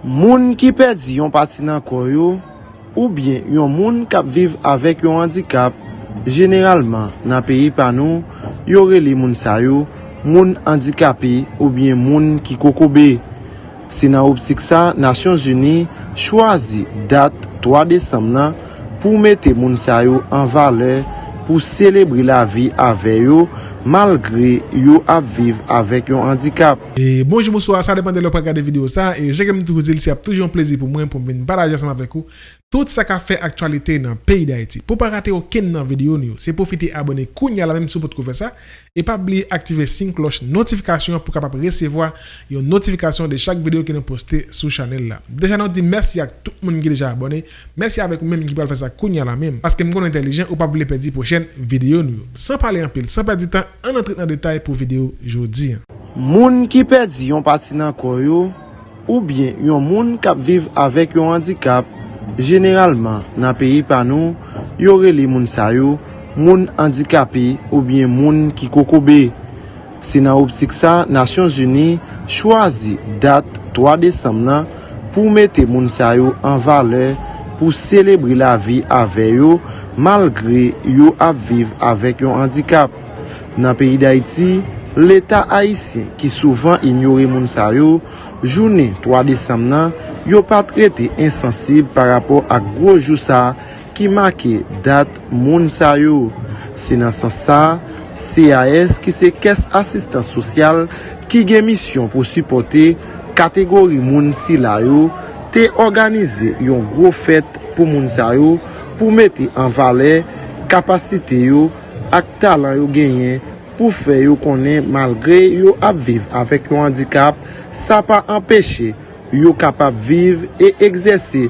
Moun ki perdi yon pati nan koyo ou bien yon moun kap viv avèk yon handikap, generalman nan peyi panou, yore li moun sayo, moun handikapi ou bien moun ki kokobe. Se nan optik sa, Nasyon Geni chwazi dat 3 Desemna pou mette moun sayo an vale pou selebri la vi ave yo malgre yo ap viv avèk yon handikap. E bonjou mouswa, sa depande lò pa gade video sa, e jè kem tou zil si ap toujoun plezi pou mwen pou mwen baraje asam avèk ou, tout sa ka fè aktualite nan peyi da iti. Po pa rate ou ken nan video ni yo, se profite abone kounya la mèm sou pot kouve sa, e pa bli aktive sin kloche notifikasyon pou kapap resevoa yon notifikasyon de chak video ki nou poste sou chanel la. Deja nou di mersi ak tout moun ki deja abone, mersi avèk ou mèm ki pal fè sa kounya la mèm, paske mgon intelijen ou pa vle pedi pochen video ni yo. San pale anpil, san pedi tan, an entret nan detay pou video jodi. Moun ki perdi yon pati nan koyo ou bien yon moun kap viv avèk yon handikap, generalman nan peyi panou, yore li moun sayo, moun handikapi ou bien moun ki kokobe. Se nan optik sa, Nasyon Geni chwazi dat 3 Desemna pou mette moun sayo an vale pou selebri la vi ave yo malgre yo ap viv avèk yon handikap. Nan peyi d'Haïti, l'Etat Haïtien ki souvan ignore moun sa yo, jounen 3 Desem nan, yo pa trete insensib par rapport ak gwo jou sa ki make dat moun sa yo. Se nan san sa, CAS ki se kes asistan sosyal ki gen misyon pou supporte kategori moun si la yo te organize yon gro fèt pou moun sa yo pou mette an vale kapasite yo ak talan yo genyen pou fe yo konen malgre yo ap viv avèk yo handikap, sa pa empèche yo kapap viv e egzese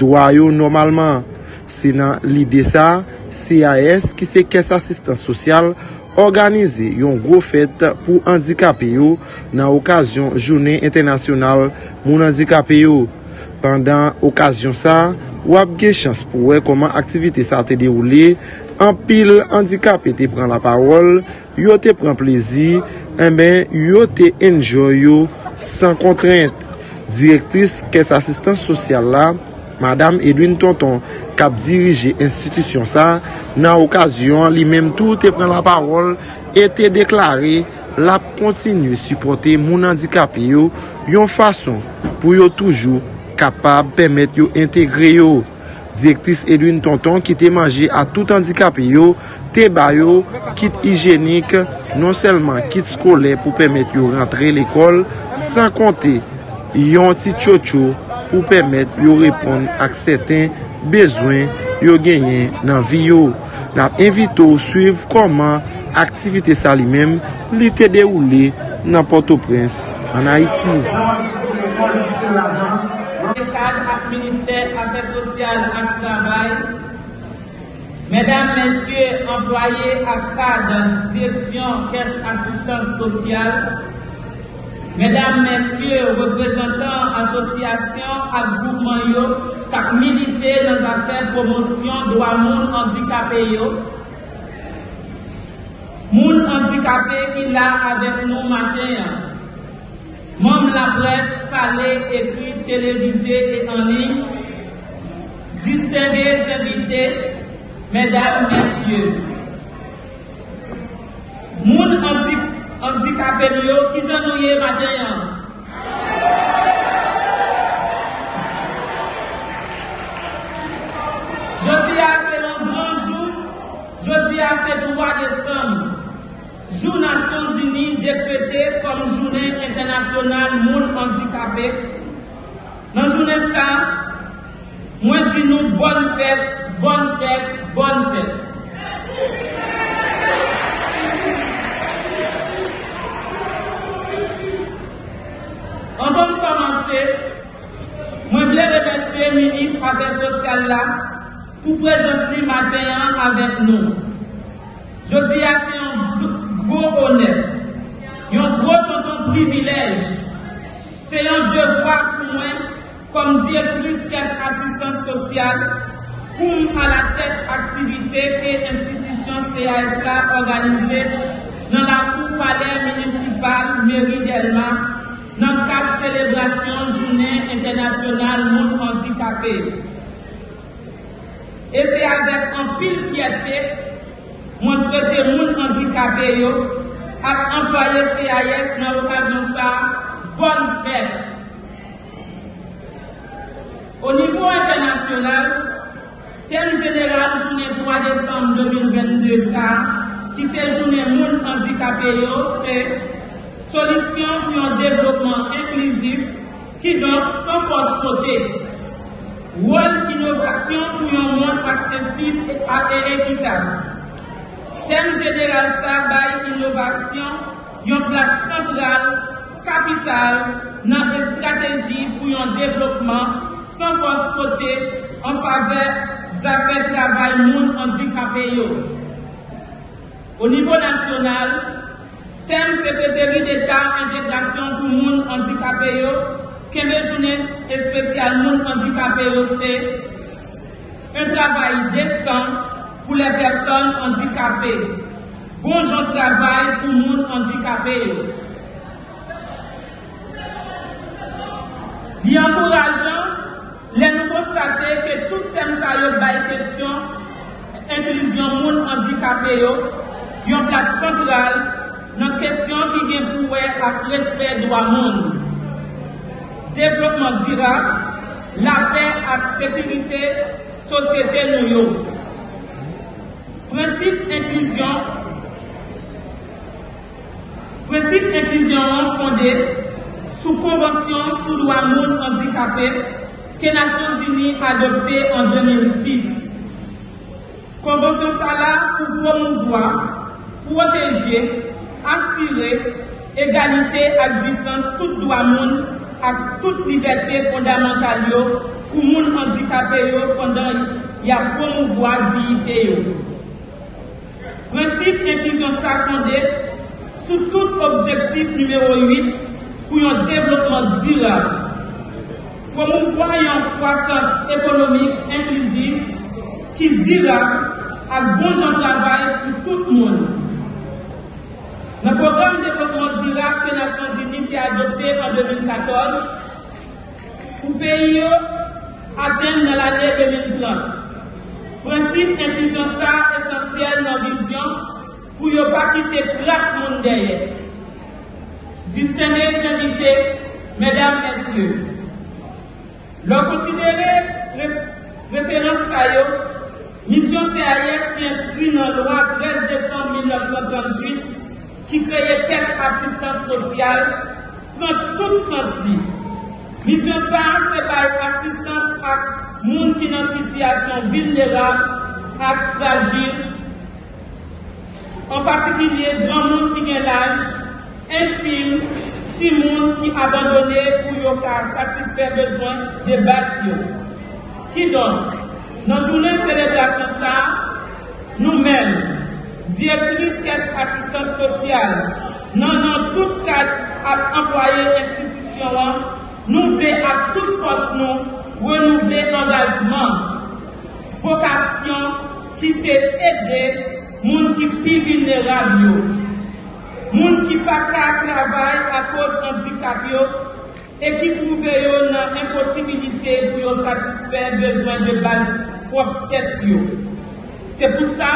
dwa yo normalman. Sinan lide sa, CAS ki se kes asistan sosyal, organize yon gro fèt pou handikapè yo nan okasyon Jounen Internasyonal moun handikapè yo. Pendan okasyon sa, wap ge chans pou wè koman aktivite sa te deroule An pil handikap e te pran la parol, yo te pran plezi, e en ben yo te enjoy yo san kontrent. Direktris kes asistans sosyal la, Madame Edwin Tonton, kap dirije institisyon sa, nan okasyon li menm tou te pren la parol ete deklare la kontinu supporte moun handikap yo yon fason pou yo toujou kapab pemet yo integre yo. Direktris Edwin Tonton ki te manje a tout handikap yo, te bayo, kit higienik, non selman kit skole pou pemet yo rentre l'ekol, san konte yon ti tchotcho pou pemet yo repon ak seten bezwen yo genyen nan vi yo. Nap evito suiv koman aktivite sa li mem li te deroule nan Port-au-Prince an Haiti. Ak travay, Mesdames, Messieurs, employés ak cadre direction caisse assistance sociale, Mesdames, Messieurs, représentants association ak groupement yo, kak milité dans affaire promotion droit moun handicapé moun handicapé qui là avec nous matin, membres la presse, parler, écrit, télévisé et en ligne, distingués invités, mesdames, messieurs. Moun handicapé yo ki janouye matin yan. Jodi a se nan gran jou, jodi a se 3 Desem, Jou Nasyon Zini dekrete kom Jounen Internasyonal Moun Handikapé. Nan jounen sa, moi, dis-nous bonne fête, bonne fête, bonne fête. Avant de commencer, je voulais remercier le ministre Affaires sociales là pour présenter ce matin avec nous. Je dis à c'est un gros honneur, un gros privilège. C'est un devoir pour moi comme directrice caisse assistance sociale, pour à la tête activité et institution CASA organisée dans la cour palais municipale mairie d'Elma nan kat selebrasyon Jounen Internasyonal Moun Handikapè. E se avèk an pil fiyate, mwen souwete moun handikapè yo ak employe CIS nan okasyon sa, bon fèk. O nivou internasyonal, tem jeneral Jounen 3 Desembre 2022 sa, ki se Jounen Moun Handikapè yo, se solisyon pou yon devlopman inklusif ki donk san pos kote. Wol inovasyon pou yon moun aksesib ak e ekitab. Tem jeneral sa bay inovasyon yon plas sentral, kapital nan e strategi pou yon devlopman san pos kote an fave zapet travay moun handikapè yo. O nivou nasyonal, Tem Sekreteri d'Etat Integrasyon pou moun handikapè yo, keme jounen espesyal moun handikapè yo se, un travay desan pou le person handikapè. Bonjoun travay pou moun handikapè yo. Bi anpourajan, le nou konstate ke tout tem sa yo bay kesyon, inklusyon moun handikapè yo, yon plas kontrol, nan kesyon ki gen pouwe ak respet do a moun. Devlopman dira, la pe ak sekurite sosyete nou yo. Prinsip inklusyon Prinsip inklusyon an fonde sou konvensyon sou do a moun handikapè ke Nasyon Zini adopte en 2006. Konvensyon sa la pou promouvoi, proteje, asire egalite adjusans tout do a moun ak tout liberté fondamental yo pou moun handikapè yo pandan ya promouvoi diyite yo. Prinsip inklusyon sa fonde sou tout objektif numero 8 pou yon devlopman dira. Promouvoi yon kwasans ekonomik inklusiv ki dira ak bonjan travay pou tout moun. Nan program devlopman dira ke Nasyon Zini ki adopte en 2014 pou peyi yo aten nan l'anè 2030. Prinsip inklusyon sa esensyel nan vizyon pou yo pa kite plas moun deye. Distene finite, medam esye. Lò konsidere referans sa yo, misyon CIS ki inskri nan lwa 13 Desembre 1938 ki kreye kes asistans sosyal pran tout sens li. Misyon sa se bay asistans ak moun ki nan sityasyon vilnera ak fragil, an patikilye dran moun ki gen laj, enfim si moun ki abandone pou yo ka satisfè bezwen de bas yo. Ki don, nan jounen selebrasyon sa, nou men, direktris kes asistans sosyal, nan nan tout kat ap employe institisyon an, nou vle ap tout pos nou, renouve engajman, vokasyon ki se ede moun ki pi vinerab yo. moun ki pa ka travay a kos handikap yo, e ki trouve yo nan imposibilite pou yo satisfè bezwen de baz wap tèt yo. Se pou sa,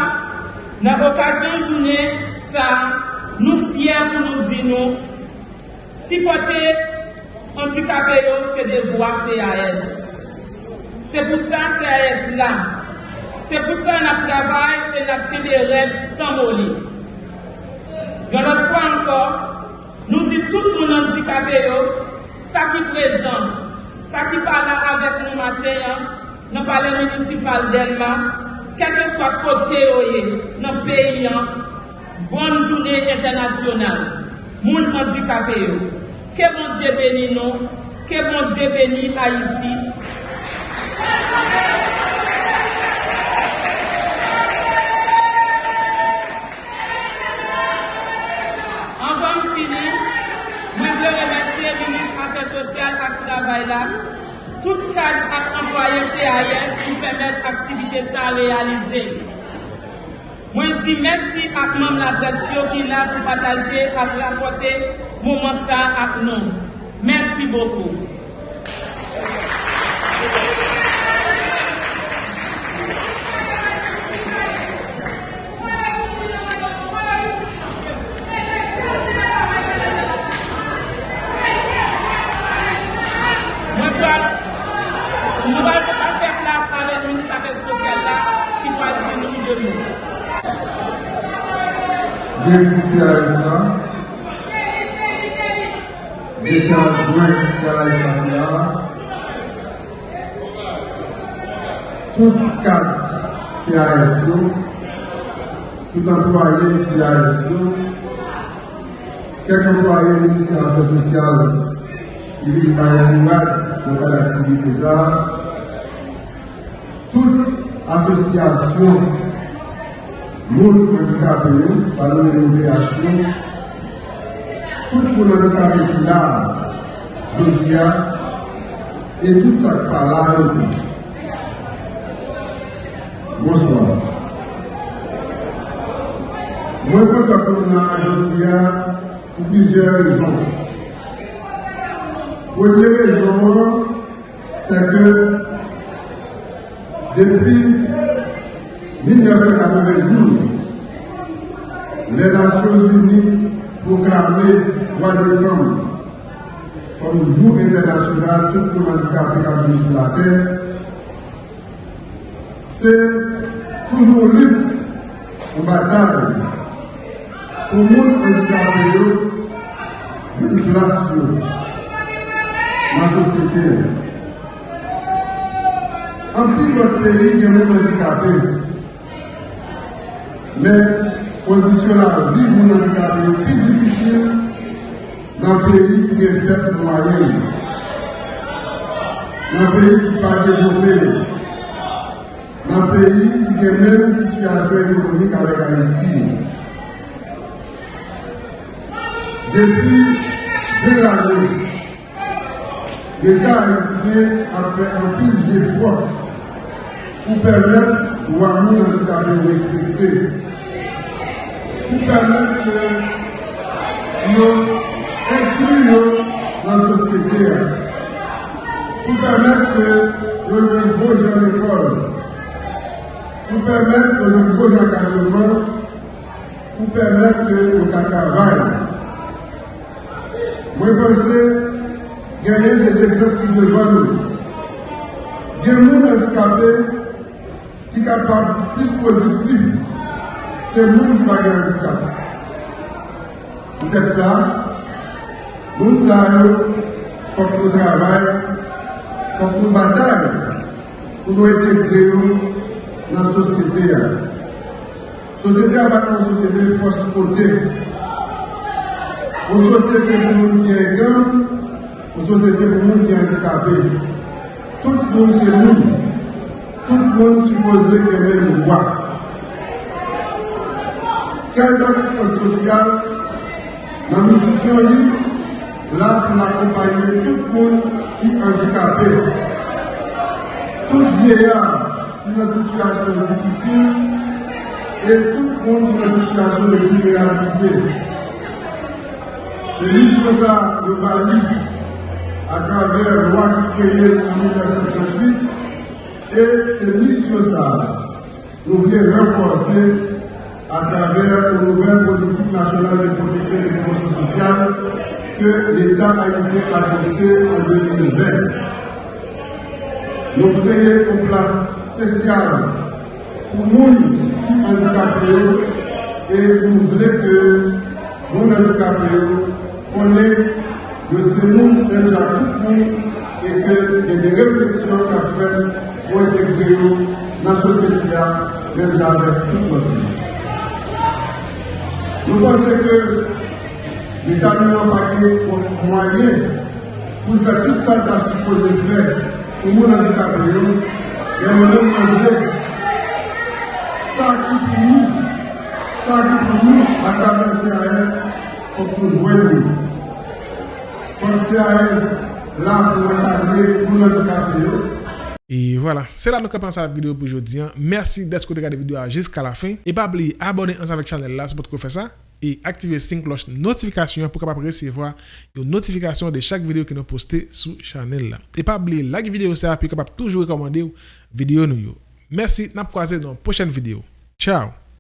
nan okasyon jounen sa, nou fyer pou nou di nou, si pote handikapè yo se devwa CAS. Se pou sa CAS la, se pou sa nan travay e nan kede rev san moli. Yon not kwa ankor, nou di tout moun handikapè yo, sa ki prezant, sa ki pala avek nou maten, nan pale municipal delman, Kèkè swa kote oye nan peyi an, bon jounen internasyonal, moun handikapè yo. Kè bon diye beni nou, kè bon diye beni Haiti. Travay la, tout kaj ak employe CAS ki pèmèd aktivite sa realize. Mwen di mèsi ak mèm la presyo ki la pou pataje ak rapote mouman sa ak nou. Merci beaucoup. Nou va fè plas avè Ministre Afèk Sosyal la ki po al di nou ki de nou. J'ai écouté à l'instant. J'étais adjoint jusqu'à Tout CASO, tout employé CASO, quelques employés du ministère de sociales, qui vivent par dans l'activité ça, toute association monde handicapé, ça nous une création. Tout le monde handicapé qui là, je dis, et tout ça qui parle là, Bonsoir. Moi, quand on a aujourd'hui pour plusieurs raisons. Première raison, c'est que depuis 1992, les Nations Unies proclamaient 3 décembre comme jour international tout le handicapé qui sur la terre. C'est toujours lutte en bataille pour le monde handicapé une place dans la société. En plus, notre pays, a des handicapés. Mais conditions la vie pour nous handicapés plus difficile dans un pays qui est fait moyen. Dans un pays qui n'est pas développé. Dans un pays qui a même situation économique avec Haïti. Depuis deux années, l'État haïtien a fait un pile d'efforts pour permettre aux handicapés respecter pou permèt yo inkluy yo nan sosyete a. Pou permèt yo yon boj an ekol. Pou permèt yo yon boj an kajouman. Pou permèt yo yon kakavay. Mwen pense genye des eksep ki devan nou. Gen moun antikapè ki kapab plus produktiv sont capables plus productifs que le monde qui va gagner handicap. Peut-être ça, nous savons, faut que nous travaillons, faut que nous bataillons pour nous intégrer dans la société. La société n'est pas une société de force côté. Une société pour nous qui est gang, une société pour nous qui est handicapé. Tout le monde c'est nous. Tout le monde supposé que nous droits quelle assistance sociale, la mission est là pour accompagner tout le monde qui est handicapé? Tout vieillard qui est dans une situation difficile et tout le monde qui est dans une situation de vulnérabilité. C'est mission ça, le Bali, à travers la loi qui créée en 1938, et c'est mission ça, nous voulons renforcer à travers une nouvelle politique nationale de protection et de promotion sociale que l'État haïtien a adoptée en 2020. Nous créons une place spéciale pour gens qui handicapés et nous voulons que les handicapés connaissent le et qu'il y ait des réflexions qu'a faites pour intégrer dans la société, même avec tout le monde. Nous pensons que l'État n'a pas de moyens pour faire tout ça qu'il a supposé faire pour nous handicapés. Mais nous avons demandé ça qui pour nous, ça qui pour nous à travers CRS pour nous voyons. Comme CRS là pour encadrer pour nous handicapés. Et voilà, c'est là que nous commençons la vidéo pour aujourd'hui. Merci d'être regardé la vidéo jusqu'à la fin. Et pas oublier, abonnez-vous avec la chaîne là, c'est pour faire ça. e aktive sin kloch notifikasyon pou kapap resevo yo notifikasyon de chak video ki nou poste sou chanel la. E pa bli like video sa, pi kapap toujou rekomande yo video nou yo. Mersi, nap kwaze don pochen video. Ciao!